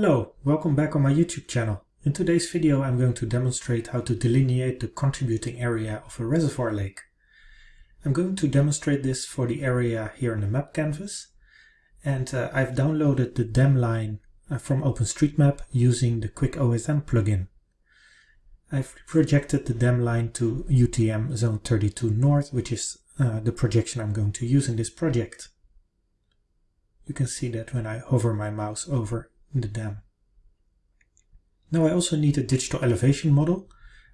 Hello, welcome back on my YouTube channel. In today's video I'm going to demonstrate how to delineate the contributing area of a reservoir lake. I'm going to demonstrate this for the area here in the map canvas and uh, I've downloaded the dam line uh, from OpenStreetMap using the QuickOSM plugin. I've projected the dam line to UTM Zone 32 North, which is uh, the projection I'm going to use in this project. You can see that when I hover my mouse over the dam. Now I also need a digital elevation model.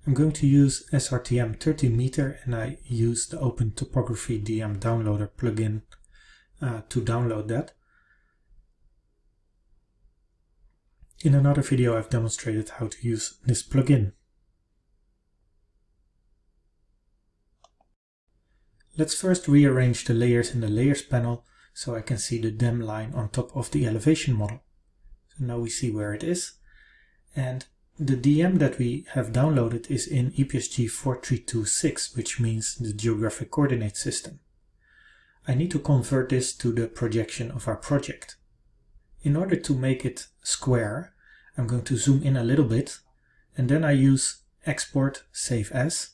I'm going to use SRTM 30 meter and I use the Open Topography DEM Downloader plugin uh, to download that. In another video I've demonstrated how to use this plugin. Let's first rearrange the layers in the layers panel so I can see the dam line on top of the elevation model. So now we see where it is. And the DEM that we have downloaded is in EPSG 4326, which means the geographic coordinate system. I need to convert this to the projection of our project. In order to make it square, I'm going to zoom in a little bit and then I use export save as.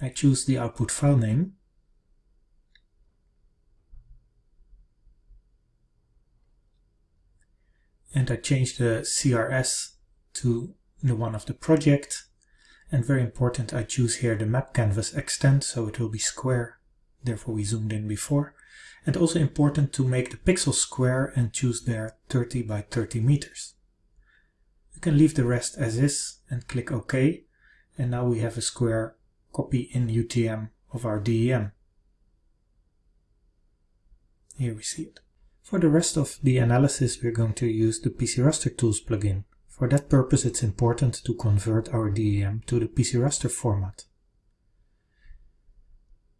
I choose the output file name and I change the CRS to the one of the project and very important I choose here the map canvas extent so it will be square therefore we zoomed in before and also important to make the pixels square and choose there 30 by 30 meters. You can leave the rest as is and click OK and now we have a square copy in UTM of our DEM. Here we see it. For the rest of the analysis we're going to use the PC Raster Tools plugin. For that purpose it's important to convert our DEM to the PC Raster format.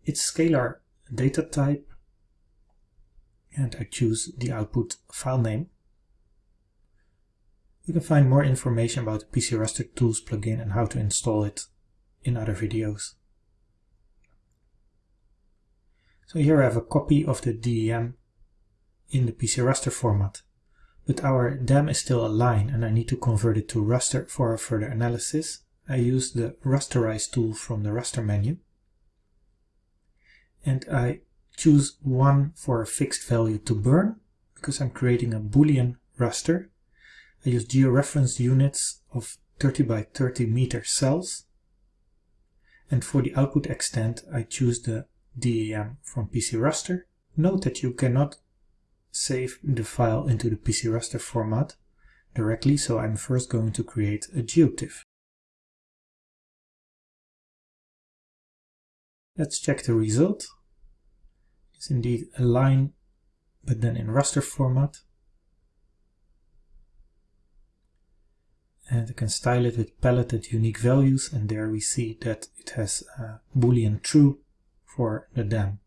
It's scalar data type and I choose the output file name. You can find more information about the PC Raster Tools plugin and how to install it in other videos. So here I have a copy of the DEM in the PC raster format. But our DEM is still a line and I need to convert it to raster for further analysis. I use the rasterize tool from the raster menu. And I choose one for a fixed value to burn because I'm creating a boolean raster. I use georeferenced units of 30 by 30 meter cells. And for the output extent, I choose the DEM from PC Raster. Note that you cannot save the file into the PC raster format directly, so I'm first going to create a geotiff. Let's check the result. It's indeed a line, but then in raster format. And I can style it with paletted unique values, and there we see that it has a boolean true for the DEM.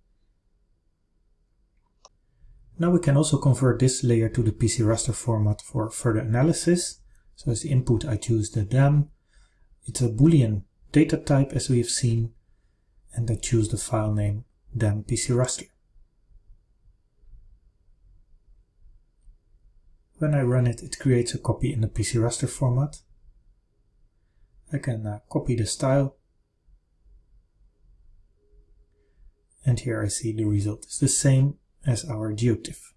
Now we can also convert this layer to the PC raster format for further analysis. So as input I choose the DEM. It's a boolean data type as we have seen and I choose the file name DEM PC raster. When I run it, it creates a copy in the PC raster format. I can uh, copy the style and here I see the result is the same as our geotiff.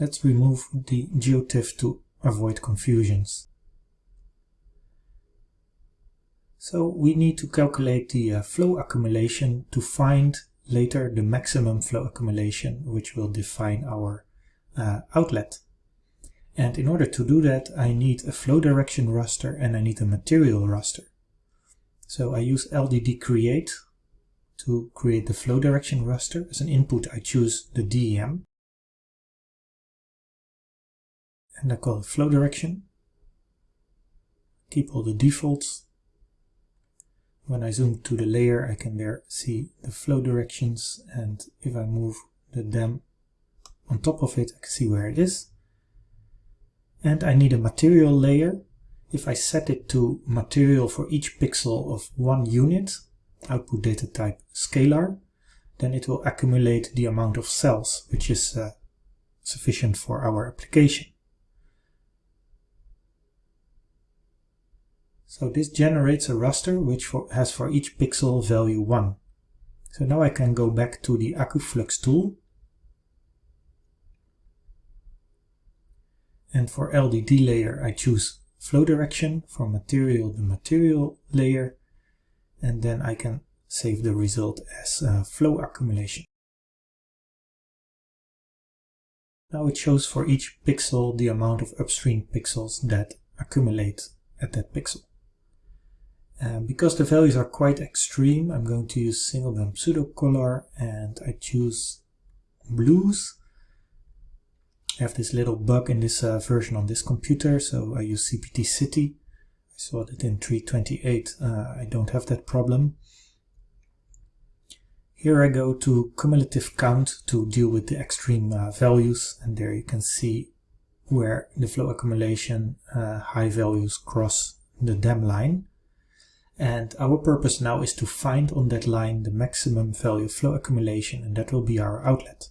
Let's remove the geotiff to avoid confusions. So we need to calculate the uh, flow accumulation to find later the maximum flow accumulation which will define our uh, outlet. And in order to do that I need a flow direction raster and I need a material raster. So I use LDD create to create the flow direction raster. As an input I choose the DEM and I call it flow direction. Keep all the defaults. When I zoom to the layer I can there see the flow directions and if I move the DEM on top of it I can see where it is. And I need a material layer if I set it to material for each pixel of one unit, output data type scalar, then it will accumulate the amount of cells, which is uh, sufficient for our application. So this generates a raster which for, has for each pixel value 1. So now I can go back to the AccuFlux tool. And for LDD layer I choose flow direction, for material the material layer, and then I can save the result as uh, flow accumulation. Now it shows for each pixel the amount of upstream pixels that accumulate at that pixel. And because the values are quite extreme, I'm going to use single band pseudocolor and I choose blues. I have this little bug in this uh, version on this computer, so I use CPT City. I saw that in 328 uh, I don't have that problem. Here I go to cumulative count to deal with the extreme uh, values and there you can see where the flow accumulation uh, high values cross the dam line. And our purpose now is to find on that line the maximum value flow accumulation and that will be our outlet.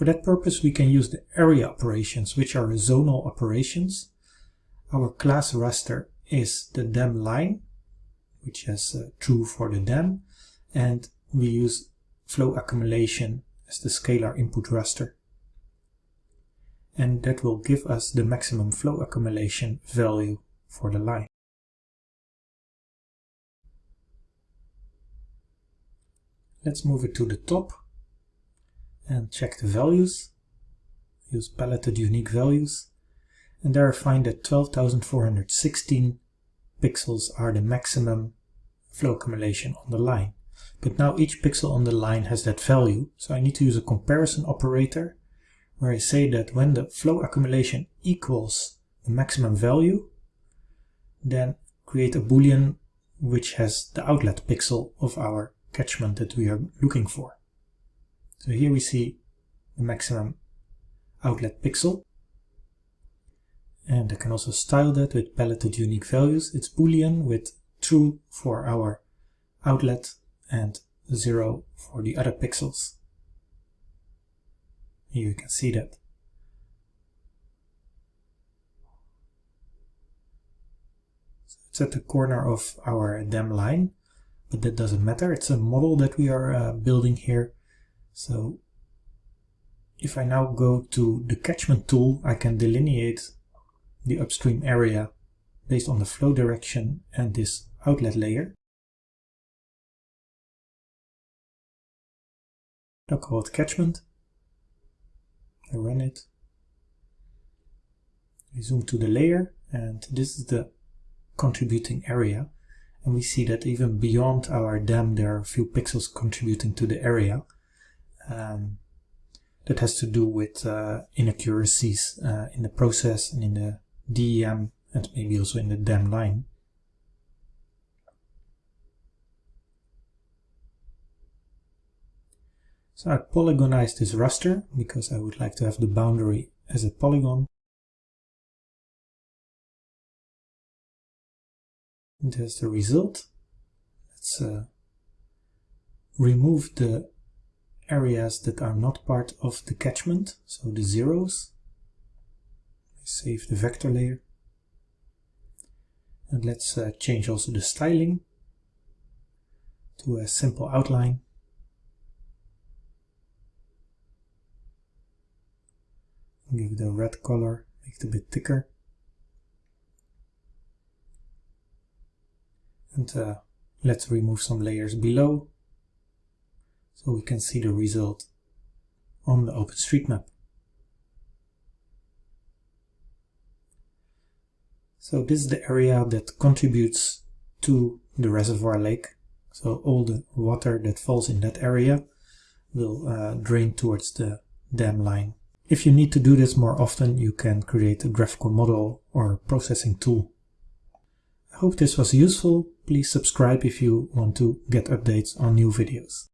For that purpose we can use the area operations which are zonal operations. Our class raster is the dam line which is uh, true for the DEM and we use flow accumulation as the scalar input raster and that will give us the maximum flow accumulation value for the line. Let's move it to the top and check the values. Use paletted unique values and there I find that 12,416 pixels are the maximum flow accumulation on the line. But now each pixel on the line has that value, so I need to use a comparison operator where I say that when the flow accumulation equals the maximum value, then create a boolean which has the outlet pixel of our catchment that we are looking for. So here we see the maximum outlet pixel. And I can also style that with paletted unique values. It's boolean with true for our outlet and 0 for the other pixels. Here you can see that. So it's at the corner of our dam line, but that doesn't matter. It's a model that we are uh, building here. So if I now go to the catchment tool, I can delineate the upstream area based on the flow direction and this outlet layer. I'll call it catchment. I run it. We zoom to the layer and this is the contributing area and we see that even beyond our dam there are a few pixels contributing to the area. Um, that has to do with uh, inaccuracies uh, in the process and in the DEM and maybe also in the dam line. So I polygonized this raster because I would like to have the boundary as a polygon. And there's the result. Let's uh, remove the areas that are not part of the catchment, so the zeros. I Save the vector layer. And let's uh, change also the styling to a simple outline. give it a red color, make it a bit thicker. And uh, let's remove some layers below so we can see the result on the OpenStreetMap. So this is the area that contributes to the reservoir lake. So all the water that falls in that area will uh, drain towards the dam line. If you need to do this more often, you can create a graphical model or processing tool. I hope this was useful. Please subscribe if you want to get updates on new videos.